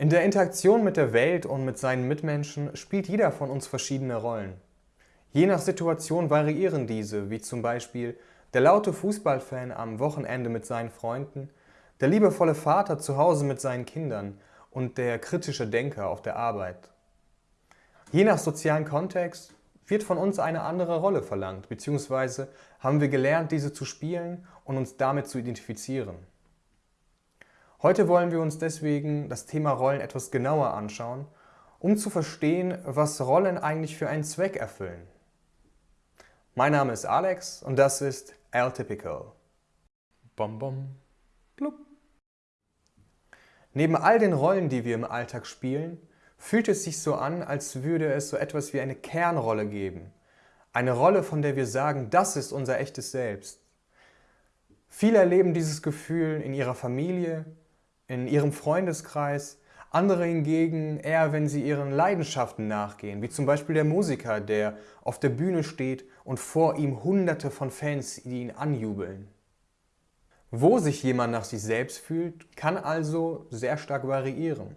In der Interaktion mit der Welt und mit seinen Mitmenschen spielt jeder von uns verschiedene Rollen. Je nach Situation variieren diese, wie zum Beispiel der laute Fußballfan am Wochenende mit seinen Freunden, der liebevolle Vater zu Hause mit seinen Kindern und der kritische Denker auf der Arbeit. Je nach sozialen Kontext wird von uns eine andere Rolle verlangt, beziehungsweise haben wir gelernt, diese zu spielen und uns damit zu identifizieren. Heute wollen wir uns deswegen das Thema Rollen etwas genauer anschauen, um zu verstehen, was Rollen eigentlich für einen Zweck erfüllen. Mein Name ist Alex und das ist L-Typical. Bom bom, blub. Neben all den Rollen, die wir im Alltag spielen, fühlt es sich so an, als würde es so etwas wie eine Kernrolle geben. Eine Rolle, von der wir sagen, das ist unser echtes Selbst. Viele erleben dieses Gefühl in ihrer Familie, in ihrem Freundeskreis, andere hingegen eher, wenn sie ihren Leidenschaften nachgehen, wie zum Beispiel der Musiker, der auf der Bühne steht und vor ihm hunderte von Fans, die ihn anjubeln. Wo sich jemand nach sich selbst fühlt, kann also sehr stark variieren.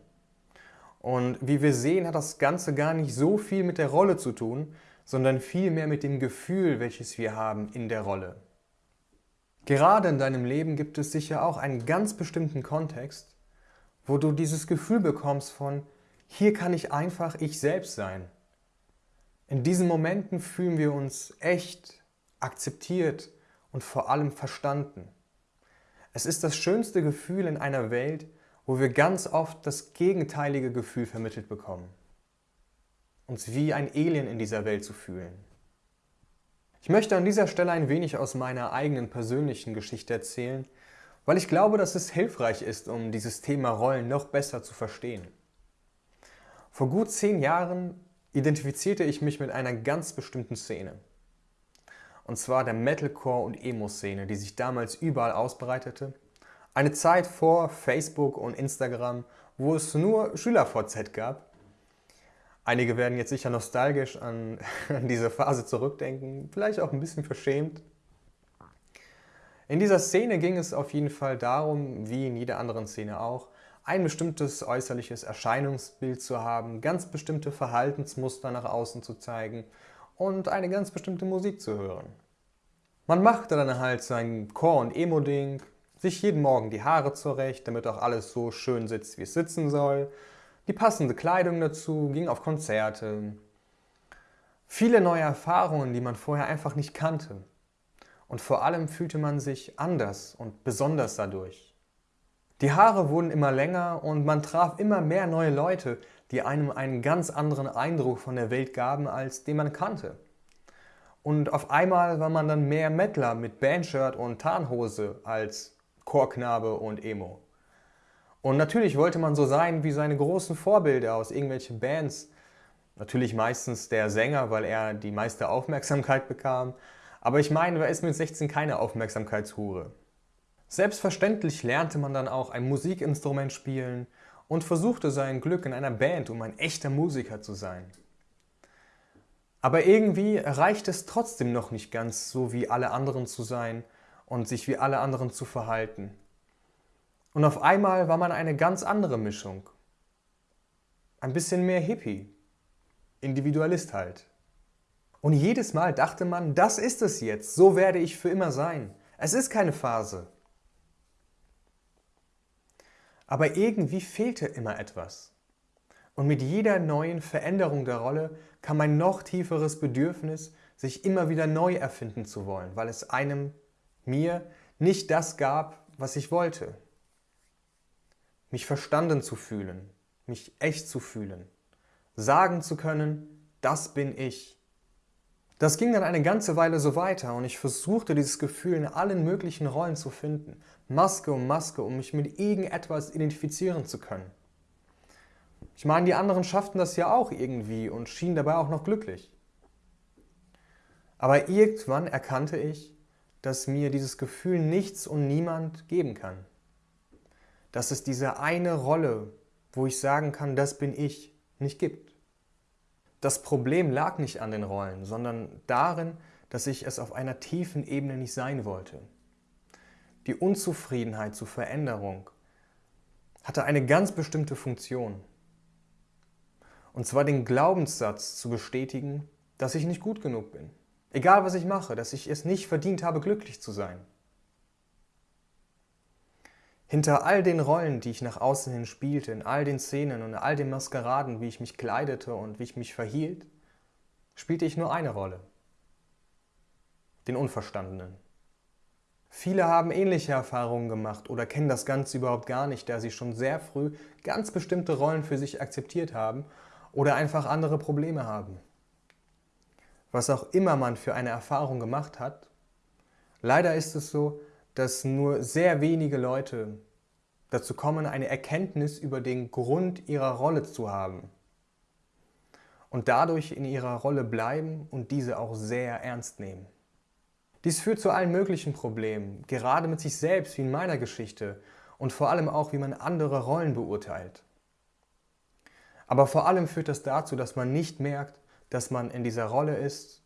Und wie wir sehen, hat das Ganze gar nicht so viel mit der Rolle zu tun, sondern vielmehr mit dem Gefühl, welches wir haben in der Rolle. Gerade in deinem Leben gibt es sicher auch einen ganz bestimmten Kontext, wo du dieses Gefühl bekommst von, hier kann ich einfach ich selbst sein. In diesen Momenten fühlen wir uns echt, akzeptiert und vor allem verstanden. Es ist das schönste Gefühl in einer Welt, wo wir ganz oft das gegenteilige Gefühl vermittelt bekommen. Uns wie ein Alien in dieser Welt zu fühlen. Ich möchte an dieser Stelle ein wenig aus meiner eigenen persönlichen Geschichte erzählen, weil ich glaube, dass es hilfreich ist, um dieses Thema Rollen noch besser zu verstehen. Vor gut zehn Jahren identifizierte ich mich mit einer ganz bestimmten Szene. Und zwar der Metalcore- und Emo-Szene, die sich damals überall ausbreitete. Eine Zeit vor Facebook und Instagram, wo es nur SchülerVZ gab Einige werden jetzt sicher nostalgisch an, an diese Phase zurückdenken, vielleicht auch ein bisschen verschämt. In dieser Szene ging es auf jeden Fall darum, wie in jeder anderen Szene auch, ein bestimmtes äußerliches Erscheinungsbild zu haben, ganz bestimmte Verhaltensmuster nach außen zu zeigen und eine ganz bestimmte Musik zu hören. Man machte dann halt sein Core- und Emo-Ding, sich jeden Morgen die Haare zurecht, damit auch alles so schön sitzt, wie es sitzen soll, die passende Kleidung dazu, ging auf Konzerte. Viele neue Erfahrungen, die man vorher einfach nicht kannte. Und vor allem fühlte man sich anders und besonders dadurch. Die Haare wurden immer länger und man traf immer mehr neue Leute, die einem einen ganz anderen Eindruck von der Welt gaben, als den man kannte. Und auf einmal war man dann mehr Mettler mit Bandshirt und Tarnhose als Chorknabe und Emo. Und natürlich wollte man so sein wie seine großen Vorbilder aus irgendwelchen Bands. Natürlich meistens der Sänger, weil er die meiste Aufmerksamkeit bekam. Aber ich meine, wer ist mit 16 keine Aufmerksamkeitshure? Selbstverständlich lernte man dann auch ein Musikinstrument spielen und versuchte sein Glück in einer Band, um ein echter Musiker zu sein. Aber irgendwie reicht es trotzdem noch nicht ganz, so wie alle anderen zu sein und sich wie alle anderen zu verhalten. Und auf einmal war man eine ganz andere Mischung. Ein bisschen mehr Hippie. Individualist halt. Und jedes Mal dachte man, das ist es jetzt, so werde ich für immer sein. Es ist keine Phase. Aber irgendwie fehlte immer etwas. Und mit jeder neuen Veränderung der Rolle kam ein noch tieferes Bedürfnis, sich immer wieder neu erfinden zu wollen, weil es einem, mir, nicht das gab, was ich wollte mich verstanden zu fühlen, mich echt zu fühlen, sagen zu können, das bin ich. Das ging dann eine ganze Weile so weiter und ich versuchte dieses Gefühl in allen möglichen Rollen zu finden, Maske um Maske, um mich mit irgendetwas identifizieren zu können. Ich meine, die anderen schafften das ja auch irgendwie und schienen dabei auch noch glücklich. Aber irgendwann erkannte ich, dass mir dieses Gefühl nichts und niemand geben kann dass es diese eine Rolle, wo ich sagen kann, das bin ich, nicht gibt. Das Problem lag nicht an den Rollen, sondern darin, dass ich es auf einer tiefen Ebene nicht sein wollte. Die Unzufriedenheit zur Veränderung, hatte eine ganz bestimmte Funktion. Und zwar den Glaubenssatz zu bestätigen, dass ich nicht gut genug bin. Egal was ich mache, dass ich es nicht verdient habe, glücklich zu sein. Hinter all den Rollen, die ich nach außen hin spielte, in all den Szenen und all den Maskeraden, wie ich mich kleidete und wie ich mich verhielt, spielte ich nur eine Rolle. Den Unverstandenen. Viele haben ähnliche Erfahrungen gemacht oder kennen das Ganze überhaupt gar nicht, da sie schon sehr früh ganz bestimmte Rollen für sich akzeptiert haben oder einfach andere Probleme haben. Was auch immer man für eine Erfahrung gemacht hat, leider ist es so, dass nur sehr wenige Leute dazu kommen, eine Erkenntnis über den Grund ihrer Rolle zu haben und dadurch in ihrer Rolle bleiben und diese auch sehr ernst nehmen. Dies führt zu allen möglichen Problemen, gerade mit sich selbst wie in meiner Geschichte und vor allem auch, wie man andere Rollen beurteilt. Aber vor allem führt das dazu, dass man nicht merkt, dass man in dieser Rolle ist,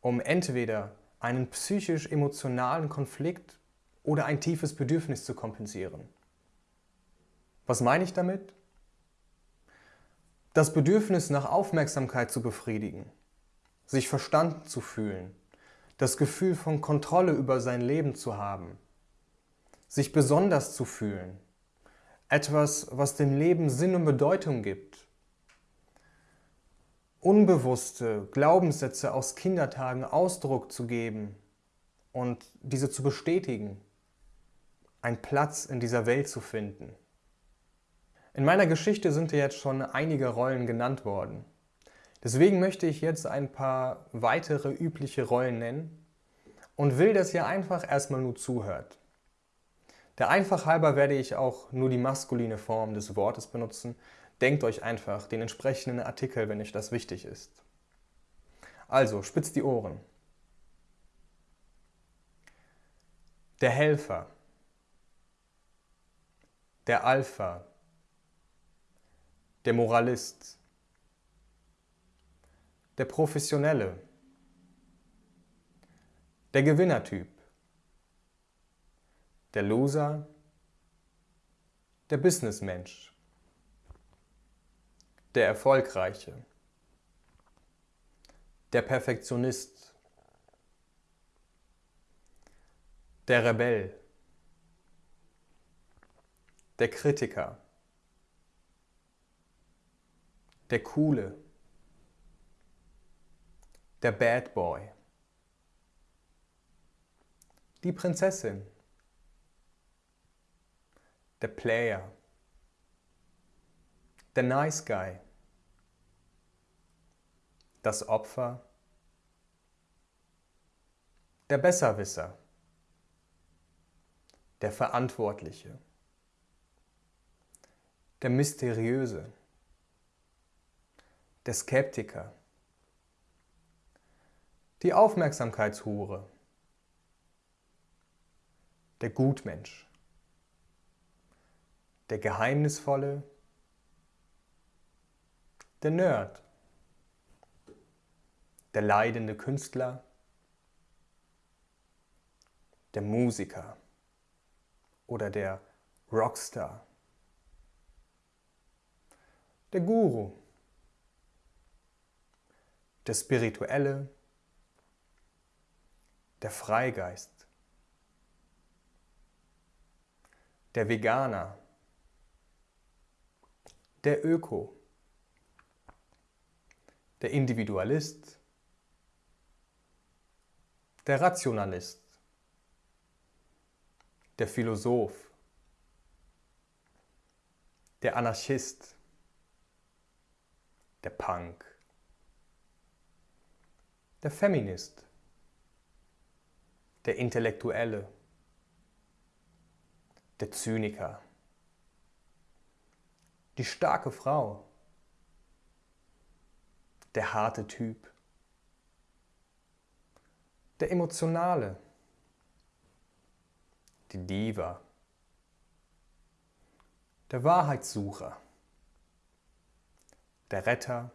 um entweder einen psychisch-emotionalen Konflikt oder ein tiefes Bedürfnis zu kompensieren. Was meine ich damit? Das Bedürfnis nach Aufmerksamkeit zu befriedigen, sich verstanden zu fühlen, das Gefühl von Kontrolle über sein Leben zu haben, sich besonders zu fühlen, etwas, was dem Leben Sinn und Bedeutung gibt, unbewusste Glaubenssätze aus Kindertagen Ausdruck zu geben und diese zu bestätigen, einen Platz in dieser Welt zu finden. In meiner Geschichte sind ja jetzt schon einige Rollen genannt worden. Deswegen möchte ich jetzt ein paar weitere übliche Rollen nennen und will, dass ihr einfach erstmal nur zuhört. Der Einfach halber werde ich auch nur die maskuline Form des Wortes benutzen. Denkt euch einfach den entsprechenden Artikel, wenn euch das wichtig ist. Also, spitzt die Ohren. Der Helfer. Der Alpha. Der Moralist. Der Professionelle, der Gewinnertyp, der Loser, der Businessmensch, der Erfolgreiche, der Perfektionist, der Rebell, der Kritiker, der Coole, der Bad Boy, die Prinzessin, der Player, der Nice Guy, das Opfer, der Besserwisser, der Verantwortliche, der Mysteriöse, der Skeptiker, die Aufmerksamkeitshure, der Gutmensch, der Geheimnisvolle, der Nerd, der leidende Künstler, der Musiker. Oder der Rockstar, der Guru, der Spirituelle, der Freigeist, der Veganer, der Öko, der Individualist, der Rationalist, der Philosoph, der Anarchist, der Punk, der Feminist, der Intellektuelle, der Zyniker, die starke Frau, der harte Typ, der Emotionale, die Diva, der Wahrheitssucher, der Retter,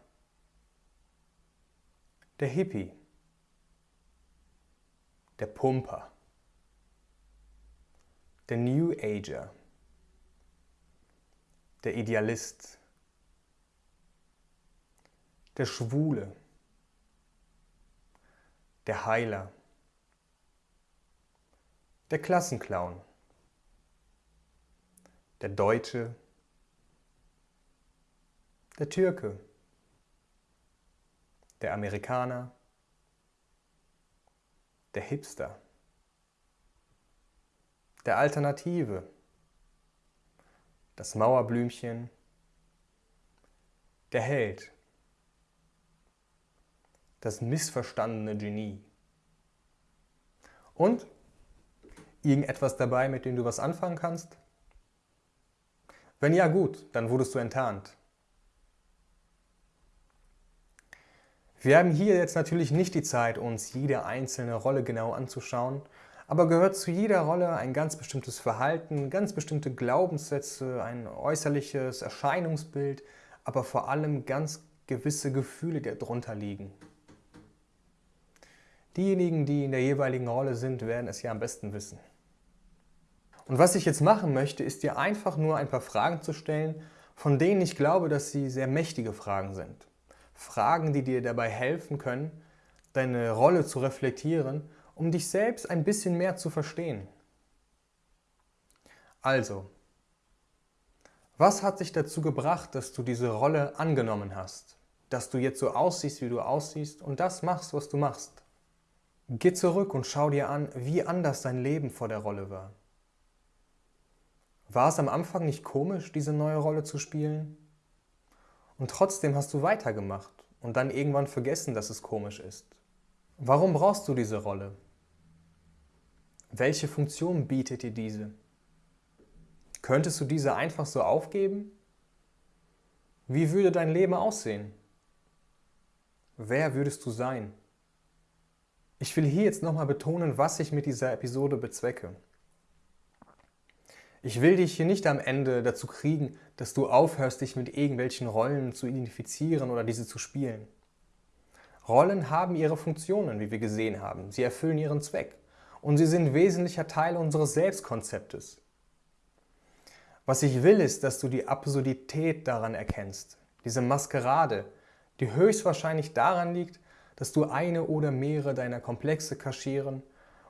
der Hippie, der Pumper, der New Ager, der Idealist, der Schwule, der Heiler, der Klassenclown, der Deutsche, der Türke, der Amerikaner, der Hipster, der Alternative, das Mauerblümchen, der Held, das missverstandene Genie. Und irgendetwas dabei, mit dem du was anfangen kannst? Wenn ja, gut, dann wurdest du enttarnt. Wir haben hier jetzt natürlich nicht die Zeit, uns jede einzelne Rolle genau anzuschauen, aber gehört zu jeder Rolle ein ganz bestimmtes Verhalten, ganz bestimmte Glaubenssätze, ein äußerliches Erscheinungsbild, aber vor allem ganz gewisse Gefühle, die darunter liegen. Diejenigen, die in der jeweiligen Rolle sind, werden es ja am besten wissen. Und was ich jetzt machen möchte, ist dir einfach nur ein paar Fragen zu stellen, von denen ich glaube, dass sie sehr mächtige Fragen sind. Fragen, die dir dabei helfen können, deine Rolle zu reflektieren um dich selbst ein bisschen mehr zu verstehen. Also, was hat dich dazu gebracht, dass du diese Rolle angenommen hast? Dass du jetzt so aussiehst, wie du aussiehst und das machst, was du machst? Geh zurück und schau dir an, wie anders dein Leben vor der Rolle war. War es am Anfang nicht komisch, diese neue Rolle zu spielen? Und trotzdem hast du weitergemacht und dann irgendwann vergessen, dass es komisch ist. Warum brauchst du diese Rolle? Welche Funktion bietet dir diese? Könntest du diese einfach so aufgeben? Wie würde dein Leben aussehen? Wer würdest du sein? Ich will hier jetzt nochmal betonen, was ich mit dieser Episode bezwecke. Ich will dich hier nicht am Ende dazu kriegen, dass du aufhörst, dich mit irgendwelchen Rollen zu identifizieren oder diese zu spielen. Rollen haben ihre Funktionen, wie wir gesehen haben. Sie erfüllen ihren Zweck und sie sind wesentlicher Teil unseres Selbstkonzeptes. Was ich will, ist, dass du die Absurdität daran erkennst, diese Maskerade, die höchstwahrscheinlich daran liegt, dass du eine oder mehrere deiner Komplexe kaschieren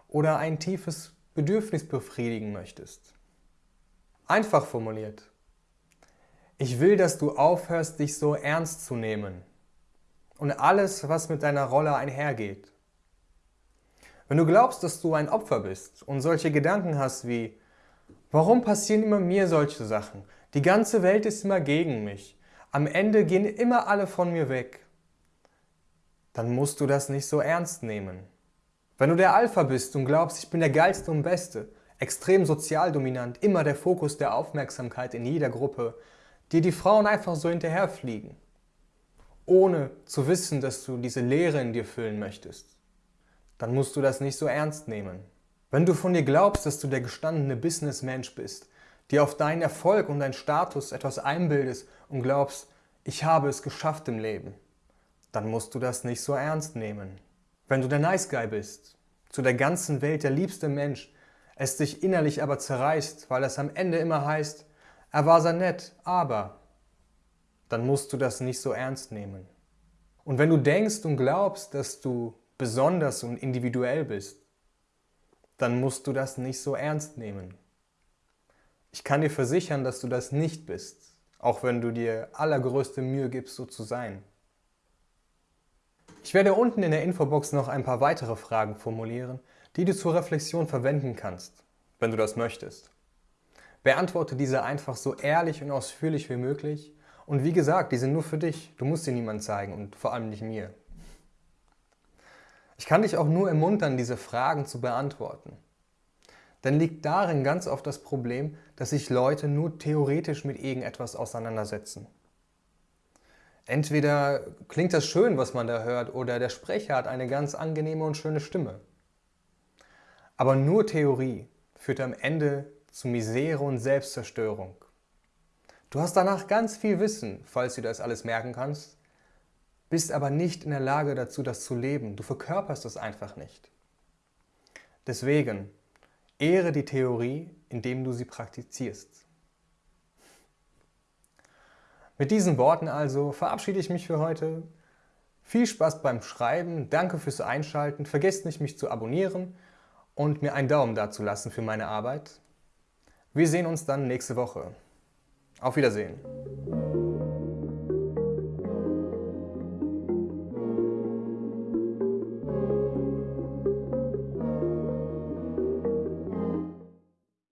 oder ein tiefes Bedürfnis befriedigen möchtest. Einfach formuliert. Ich will, dass du aufhörst, dich so ernst zu nehmen und alles, was mit deiner Rolle einhergeht. Wenn du glaubst, dass du ein Opfer bist und solche Gedanken hast wie, warum passieren immer mir solche Sachen? Die ganze Welt ist immer gegen mich. Am Ende gehen immer alle von mir weg. Dann musst du das nicht so ernst nehmen. Wenn du der Alpha bist und glaubst, ich bin der Geilste und Beste, extrem sozial dominant, immer der Fokus der Aufmerksamkeit in jeder Gruppe, dir die Frauen einfach so hinterherfliegen, ohne zu wissen, dass du diese Leere in dir füllen möchtest dann musst du das nicht so ernst nehmen. Wenn du von dir glaubst, dass du der gestandene Businessmensch bist, dir auf deinen Erfolg und deinen Status etwas einbildest und glaubst, ich habe es geschafft im Leben, dann musst du das nicht so ernst nehmen. Wenn du der Nice Guy bist, zu der ganzen Welt der liebste Mensch, es dich innerlich aber zerreißt, weil es am Ende immer heißt, er war sehr nett, aber, dann musst du das nicht so ernst nehmen. Und wenn du denkst und glaubst, dass du besonders und individuell bist, dann musst du das nicht so ernst nehmen. Ich kann dir versichern, dass du das nicht bist, auch wenn du dir allergrößte Mühe gibst, so zu sein. Ich werde unten in der Infobox noch ein paar weitere Fragen formulieren, die du zur Reflexion verwenden kannst, wenn du das möchtest. Beantworte diese einfach so ehrlich und ausführlich wie möglich und wie gesagt, die sind nur für dich, du musst sie niemandem zeigen und vor allem nicht mir. Ich kann dich auch nur ermuntern, diese Fragen zu beantworten. Denn liegt darin ganz oft das Problem, dass sich Leute nur theoretisch mit irgendetwas auseinandersetzen. Entweder klingt das schön, was man da hört, oder der Sprecher hat eine ganz angenehme und schöne Stimme. Aber nur Theorie führt am Ende zu Misere und Selbstzerstörung. Du hast danach ganz viel Wissen, falls du das alles merken kannst, bist aber nicht in der Lage dazu, das zu leben. Du verkörperst es einfach nicht. Deswegen, ehre die Theorie, indem du sie praktizierst. Mit diesen Worten also verabschiede ich mich für heute. Viel Spaß beim Schreiben, danke fürs Einschalten, vergesst nicht mich zu abonnieren und mir einen Daumen dazulassen für meine Arbeit. Wir sehen uns dann nächste Woche. Auf Wiedersehen.